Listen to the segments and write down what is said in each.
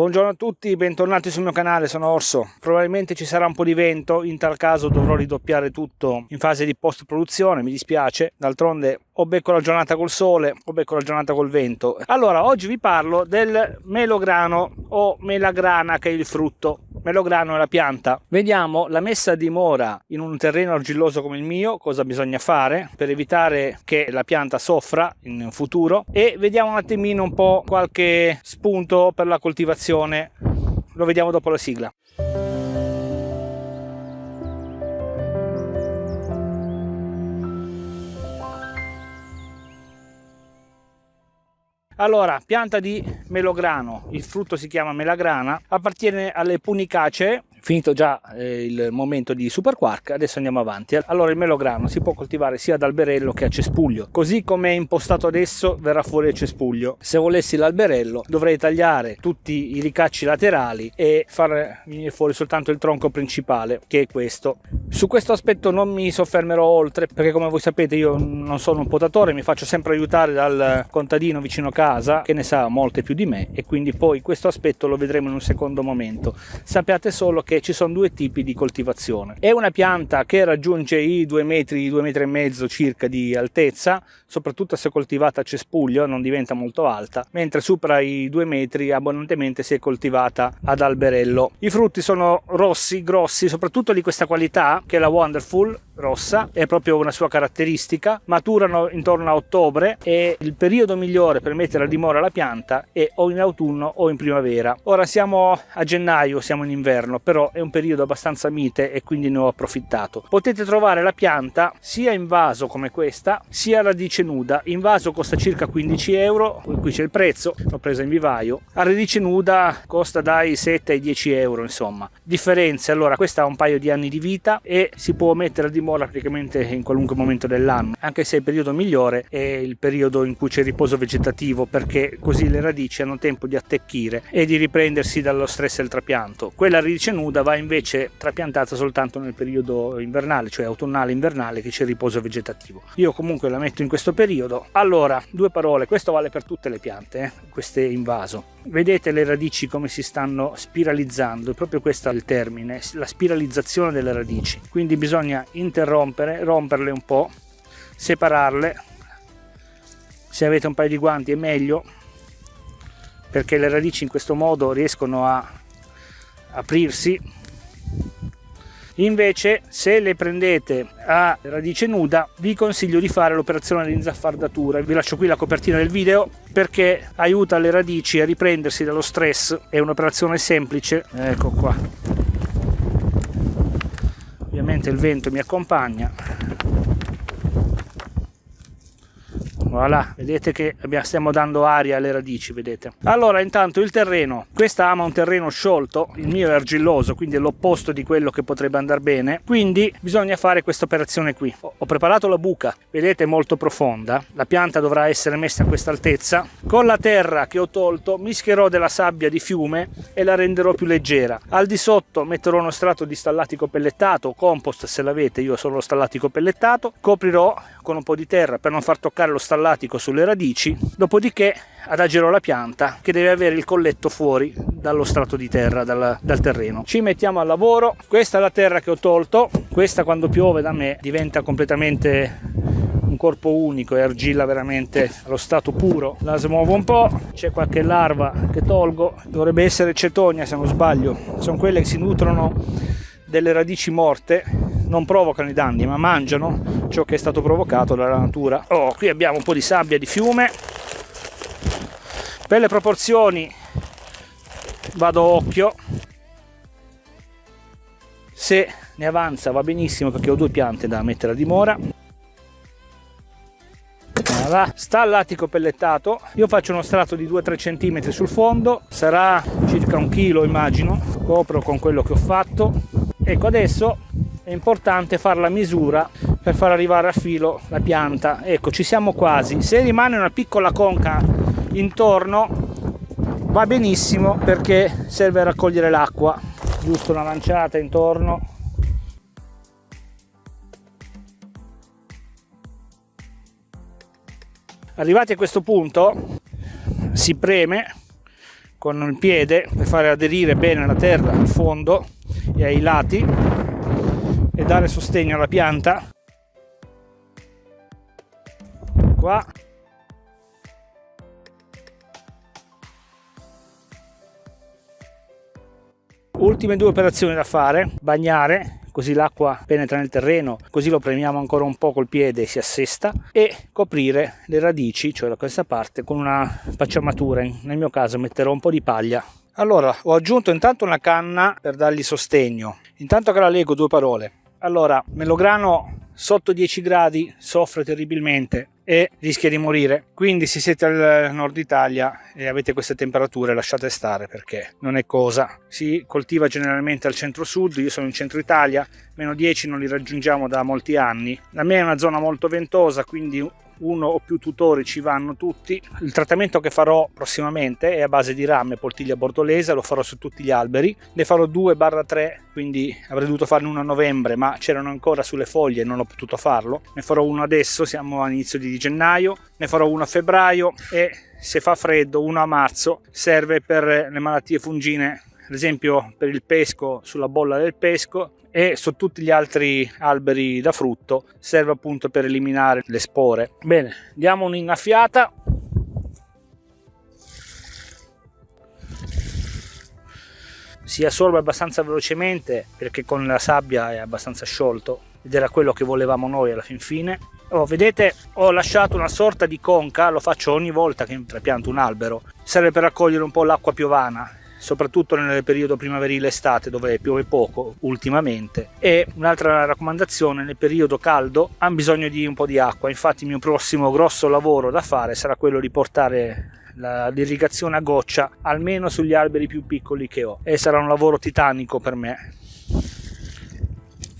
Buongiorno a tutti, bentornati sul mio canale, sono Orso. Probabilmente ci sarà un po' di vento, in tal caso dovrò ridoppiare tutto in fase di post produzione, mi dispiace. D'altronde o becco la giornata col sole o becco la giornata col vento. Allora, oggi vi parlo del melograno o melagrana che è il frutto. Melograno è la pianta. Vediamo la messa a dimora in un terreno argilloso come il mio, cosa bisogna fare per evitare che la pianta soffra in futuro e vediamo un attimino un po' qualche spunto per la coltivazione. Lo vediamo dopo la sigla. Allora, pianta di melograno, il frutto si chiama melagrana, appartiene alle punicacee finito già eh, il momento di super quark adesso andiamo avanti. Allora il melograno si può coltivare sia ad alberello che a cespuglio. Così come è impostato adesso verrà fuori il cespuglio. Se volessi l'alberello dovrei tagliare tutti i ricacci laterali e far venire fuori soltanto il tronco principale che è questo. Su questo aspetto non mi soffermerò oltre perché come voi sapete io non sono un potatore mi faccio sempre aiutare dal contadino vicino casa che ne sa molte più di me e quindi poi questo aspetto lo vedremo in un secondo momento. Sappiate solo che che ci sono due tipi di coltivazione. È una pianta che raggiunge i due metri, due metri e mezzo circa di altezza, soprattutto se coltivata a cespuglio non diventa molto alta, mentre supera i due metri abbondantemente se è coltivata ad alberello. I frutti sono rossi, grossi, soprattutto di questa qualità che è la Wonderful, rossa, è proprio una sua caratteristica, maturano intorno a ottobre e il periodo migliore per mettere a dimora la pianta è o in autunno o in primavera. Ora siamo a gennaio, siamo in inverno, però è un periodo abbastanza mite e quindi ne ho approfittato. Potete trovare la pianta sia in vaso come questa, sia a radice nuda. In vaso costa circa 15 euro, qui c'è il prezzo, l'ho presa in vivaio. A radice nuda costa dai 7 ai 10 euro, insomma. Differenze, allora questa ha un paio di anni di vita e si può mettere a dimora praticamente in qualunque momento dell'anno, anche se il periodo migliore è il periodo in cui c'è riposo vegetativo, perché così le radici hanno tempo di attecchire e di riprendersi dallo stress del trapianto. Quella radice nuda va invece trapiantata soltanto nel periodo invernale, cioè autunnale invernale che c'è riposo vegetativo. Io comunque la metto in questo periodo. Allora, due parole, questo vale per tutte le piante, eh? queste in vaso. Vedete le radici come si stanno spiralizzando, proprio questo è il termine, la spiralizzazione delle radici. Quindi bisogna interrompere, romperle un po', separarle. Se avete un paio di guanti è meglio perché le radici in questo modo riescono a aprirsi. Invece se le prendete a radice nuda vi consiglio di fare l'operazione di inzaffardatura. Vi lascio qui la copertina del video perché aiuta le radici a riprendersi dallo stress. È un'operazione semplice. Ecco qua ovviamente il vento mi accompagna voilà. Vedete che stiamo dando aria alle radici vedete. Allora intanto il terreno. Questa ama un terreno sciolto il mio è argilloso quindi è l'opposto di quello che potrebbe andare bene. Quindi bisogna fare questa operazione qui. Ho preparato la buca. Vedete molto profonda. La pianta dovrà essere messa a questa altezza con la terra che ho tolto mischierò della sabbia di fiume e la renderò più leggera. Al di sotto metterò uno strato di stallatico pellettato o compost se l'avete io sono lo stallatico pellettato. Coprirò con un po' di terra per non far toccare lo stallatico sulle radici dopodiché adagerò la pianta che deve avere il colletto fuori dallo strato di terra dal, dal, terreno. Ci mettiamo al lavoro. Questa è la terra che ho tolto. Questa quando piove da me diventa completamente un corpo unico e argilla veramente allo stato puro. La smuovo un po' c'è qualche larva che tolgo. Dovrebbe essere cetonia se non sbaglio. Sono quelle che si nutrono delle radici morte non provocano i danni ma mangiano ciò che è stato provocato dalla natura. Oh, qui abbiamo un po' di sabbia di fiume. Per le proporzioni vado occhio. Se ne avanza va benissimo perché ho due piante da mettere a dimora. Voilà. sta al latico pellettato. Io faccio uno strato di 2-3 cm sul fondo. Sarà circa un chilo immagino. Copro con quello che ho fatto. Ecco adesso è importante fare la misura per far arrivare a filo la pianta. Ecco ci siamo quasi. Se rimane una piccola conca intorno va benissimo perché serve a raccogliere l'acqua. Giusto una lanciata intorno. Arrivati a questo punto si preme con il piede per fare aderire bene la terra al fondo e ai lati e dare sostegno alla pianta. Qua. Ultime due operazioni da fare bagnare così l'acqua penetra nel terreno così lo premiamo ancora un po' col piede e si assesta e coprire le radici cioè da questa parte con una pacciamatura. Nel mio caso metterò un po' di paglia. Allora ho aggiunto intanto una canna per dargli sostegno. Intanto che la leggo due parole allora melograno sotto 10 gradi soffre terribilmente e rischia di morire. Quindi se siete al nord Italia e avete queste temperature lasciate stare perché non è cosa. Si coltiva generalmente al centro sud io sono in centro Italia meno 10 non li raggiungiamo da molti anni. La mia è una zona molto ventosa quindi uno o più tutori ci vanno tutti. Il trattamento che farò prossimamente è a base di rame poltiglia bordolese, lo farò su tutti gli alberi. Ne farò 2-3, quindi avrei dovuto farne uno a novembre, ma c'erano ancora sulle foglie e non ho potuto farlo. Ne farò uno adesso, siamo all'inizio di gennaio, ne farò uno a febbraio e se fa freddo uno a marzo serve per le malattie fungine ad esempio per il pesco sulla bolla del pesco e su tutti gli altri alberi da frutto serve appunto per eliminare le spore. Bene diamo un'innaffiata si assorbe abbastanza velocemente perché con la sabbia è abbastanza sciolto ed era quello che volevamo noi alla fin fine. Oh, vedete ho lasciato una sorta di conca lo faccio ogni volta che trapianto un albero. Serve per raccogliere un po' l'acqua piovana soprattutto nel periodo primaverile estate dove piove poco ultimamente. E un'altra raccomandazione nel periodo caldo hanno bisogno di un po' di acqua. Infatti il mio prossimo grosso lavoro da fare sarà quello di portare l'irrigazione a goccia almeno sugli alberi più piccoli che ho. E sarà un lavoro titanico per me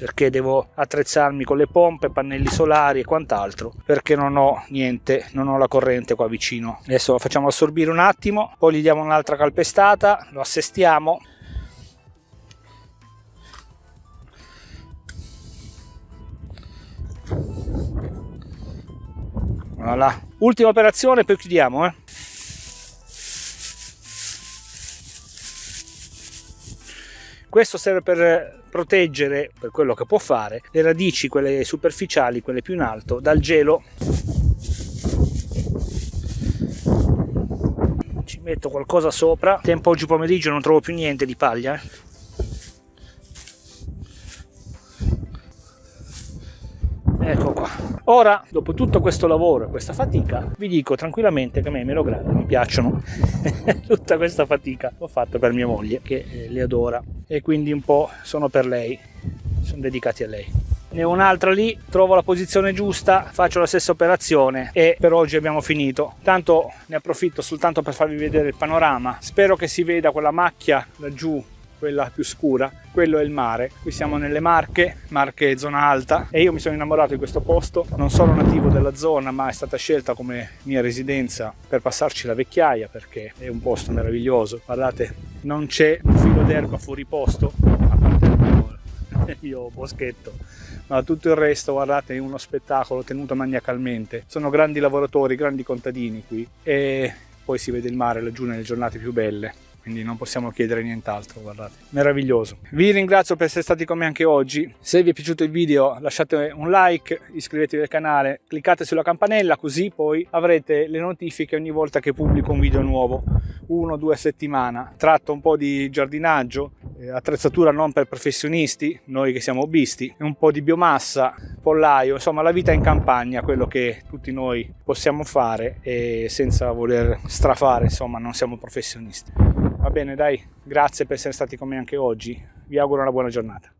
perché devo attrezzarmi con le pompe, pannelli solari e quant'altro perché non ho niente, non ho la corrente qua vicino. Adesso lo facciamo assorbire un attimo, poi gli diamo un'altra calpestata, lo assestiamo. Voilà. Ultima operazione, poi chiudiamo. Eh. Questo serve per proteggere, per quello che può fare, le radici, quelle superficiali, quelle più in alto, dal gelo. Ci metto qualcosa sopra. Tempo oggi pomeriggio non trovo più niente di paglia. Eh. Ecco qua. Ora, dopo tutto questo lavoro e questa fatica, vi dico tranquillamente che a me i melograni mi piacciono. Tutta questa fatica l'ho fatta per mia moglie, che eh, li adora, e quindi un po' sono per lei, sono dedicati a lei. Ne ho un'altra lì, trovo la posizione giusta, faccio la stessa operazione e per oggi abbiamo finito. Tanto ne approfitto soltanto per farvi vedere il panorama. Spero che si veda quella macchia laggiù quella più scura, quello è il mare. Qui siamo nelle Marche, Marche zona alta e io mi sono innamorato di questo posto, non sono nativo della zona ma è stata scelta come mia residenza per passarci la vecchiaia perché è un posto meraviglioso. Guardate, non c'è un filo d'erba fuori posto, a parte il mio boschetto. Ma tutto il resto guardate è uno spettacolo tenuto maniacalmente. Sono grandi lavoratori grandi contadini qui e poi si vede il mare laggiù nelle giornate più belle quindi non possiamo chiedere nient'altro guardate. Meraviglioso. Vi ringrazio per essere stati con me anche oggi. Se vi è piaciuto il video lasciate un like iscrivetevi al canale cliccate sulla campanella così poi avrete le notifiche ogni volta che pubblico un video nuovo. Uno o due a settimana. Tratto un po' di giardinaggio eh, attrezzatura non per professionisti noi che siamo hobbisti un po' di biomassa pollaio insomma la vita in campagna quello che tutti noi possiamo fare e senza voler strafare insomma non siamo professionisti Va bene, dai, grazie per essere stati con me anche oggi. Vi auguro una buona giornata.